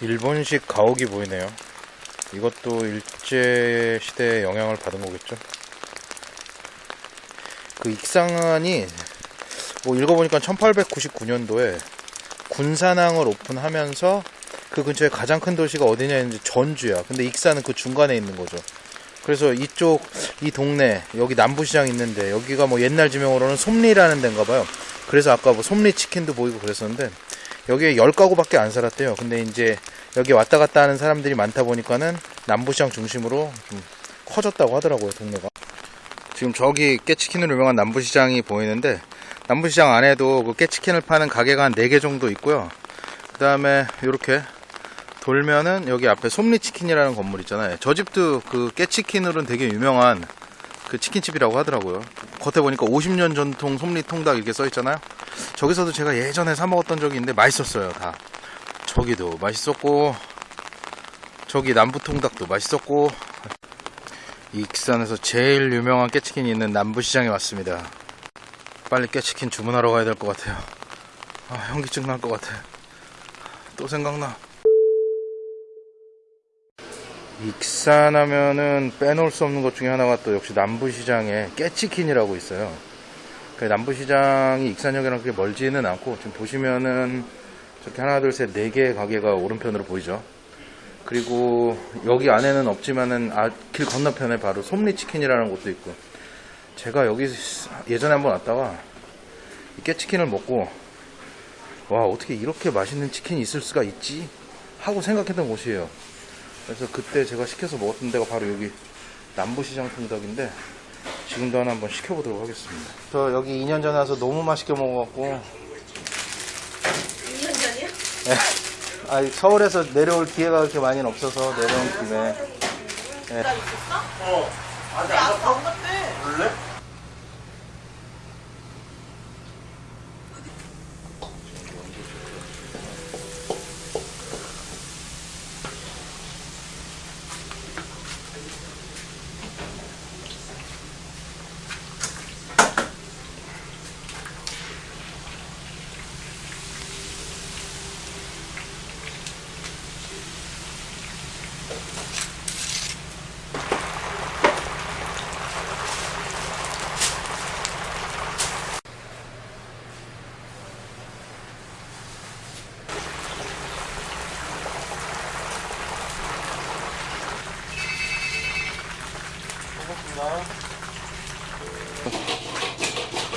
일본식 가옥이 보이네요. 이것도 일제 시대의 영향을 받은 거겠죠. 그 익상안이 뭐 읽어보니까 1899년도에 군산항을 오픈하면서 그 근처에 가장 큰 도시가 어디냐 했는데 전주야. 근데 익산은 그 중간에 있는 거죠. 그래서 이쪽 이 동네 여기 남부시장 있는데 여기가 뭐 옛날 지명으로는 솜리라는 데인가 봐요. 그래서 아까 뭐 솜리 치킨도 보이고 그랬었는데 여기에 10가구밖에 안 살았대요. 근데 이제 여기 왔다 갔다 하는 사람들이 많다 보니까는 남부시장 중심으로 좀 커졌다고 하더라고요, 동네가. 지금 저기 깨치킨으로 유명한 남부시장이 보이는데 남부시장 안에도 그 깨치킨을 파는 가게가 한 4개 정도 있고요. 그 다음에 이렇게 돌면은 여기 앞에 솜리치킨이라는 건물 있잖아요. 저 집도 그 깨치킨으로는 되게 유명한 그 치킨집이라고 하더라고요. 겉에 보니까 50년 전통 솜리 통닭 이렇게 써 있잖아요. 저기서도 제가 예전에 사 먹었던 적이 있는데 맛있었어요, 다. 저기도 맛있었고, 저기 남부 통닭도 맛있었고, 익산에서 제일 유명한 깨치킨이 있는 남부시장에 왔습니다. 빨리 깨치킨 주문하러 가야 될 것 같아요. 아, 현기증 날 것 같아. 또 생각나. 익산 하면은 빼놓을 수 없는 것 중에 하나가 또 역시 남부시장에 깨치킨이라고 있어요. 그 남부시장이 익산역이랑 그렇게 멀지는 않고 지금 보시면은 저렇게 하나 둘 셋 네 개의 가게가 오른편으로 보이죠. 그리고 여기 안에는 없지만은 아, 길 건너편에 바로 솜리치킨이라는 곳도 있고 제가 여기 예전에 한번 왔다가 이 깨치킨을 먹고 와 어떻게 이렇게 맛있는 치킨이 있을 수가 있지 하고 생각했던 곳이에요. 그래서 그때 제가 시켜서 먹었던 데가 바로 여기 남부시장 통닭인데 지금도 하나 한번 시켜보도록 하겠습니다. 저 여기 2년 전에 와서 너무 맛있게 먹어갖고 2년 전이요? 아, 서울에서 내려올 기회가 그렇게 많이는 없어서 내려온 김에 네. 나 있었어? 어. 아직 안 갔대.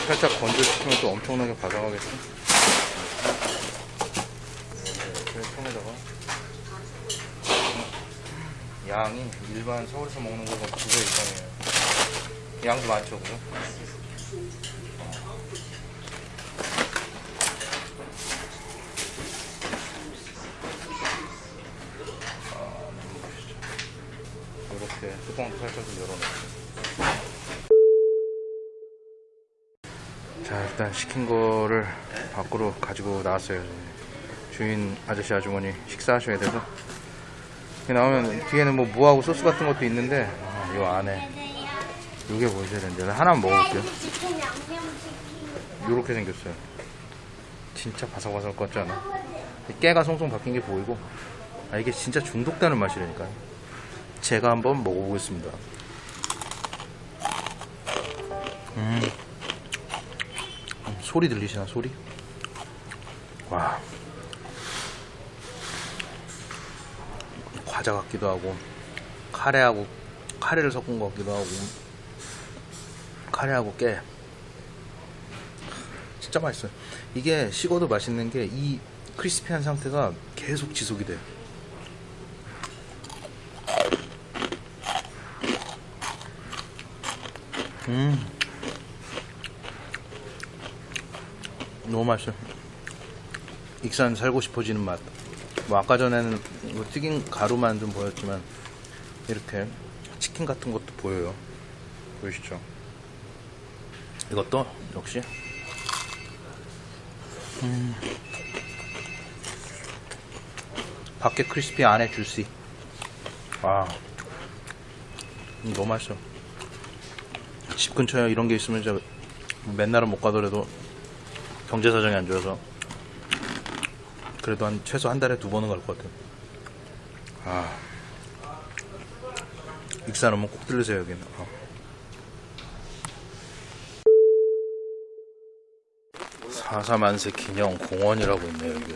살짝 건조시키면 또 엄청나게 바삭하겠죠? 네, 통에다가 양이 일반 서울에서 먹는 거보다 두배 이상이에요. 양도 많죠, 그죠? 아, 맛있죠. 이렇게 뚜껑도 살짝 좀 열어놓고. 자 일단 시킨 거를 밖으로 가지고 나왔어요. 주인 아저씨 아주머니 식사하셔야 돼서. 나오면 뒤에는 뭐 무하고 소스 같은 것도 있는데 아, 요 안에. 요게 보셔야 되는데. 하나만 먹어볼게요. 요렇게 생겼어요. 진짜 바삭바삭 같지 않아? 깨가 송송 박힌 게 보이고. 아 이게 진짜 중독되는 맛이라니까요. 제가 한번 먹어보겠습니다. 음 소리 들리시나 소리? 와. 과자 같기도 하고 카레하고 카레를 섞은 것 같기도 하고 카레하고 깨. 진짜 맛있어요. 이게 식어도 맛있는 게 이 크리스피한 상태가 계속 지속이 돼요. 음 너무 맛있어요. 익산 살고 싶어지는 맛. 뭐 아까 전에는 뭐 튀긴 가루만 좀 보였지만 이렇게 치킨 같은 것도 보여요. 보이시죠? 이것도 역시 음. 밖에 크리스피 안에 주시. 와, 음, 너무 맛있어. 집 근처에 이런 게 있으면 진짜 맨날은 못 가더라도 경제 사정이 안 좋아서 그래도 한 최소 한 달에 두 번은 갈 것 같아요. 아. 익산 오면 꼭 들르세요, 여기는. 어. 사사만세 기념 공원이라고 있네요, 여기.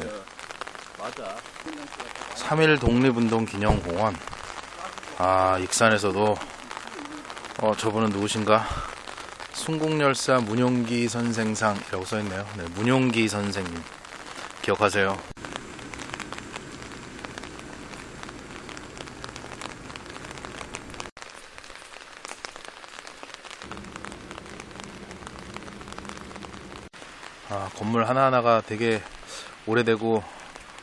맞아. 3.1 독립운동 기념 공원. 아, 익산에서도, 어, 저분은 누구신가? 순국열사 문용기 선생상이라고 써있네요. 네, 문용기 선생님. 기억하세요. 아, 건물 하나하나가 되게 오래되고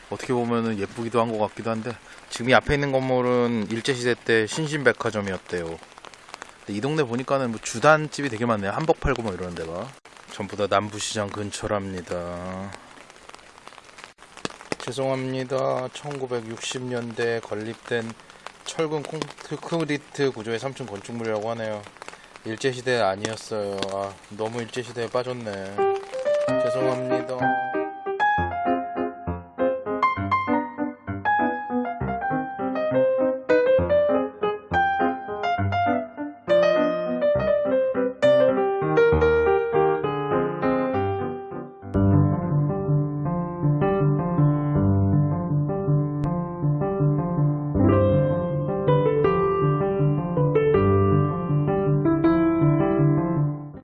어떻게 보면은 예쁘기도 한 것 같기도 한데 지금 이 앞에 있는 건물은 일제시대 때 신신백화점이었대요. 이 동네 보니까는 뭐 주단집이 되게 많네요. 한복 팔고 뭐 이러는 데가. 전부 다 남부시장 근처랍니다. 죄송합니다. 1960년대에 건립된 철근 콘크리트 구조의 3층 건축물이라고 하네요. 일제시대 아니었어요. 아, 너무 일제시대에 빠졌네. 죄송합니다.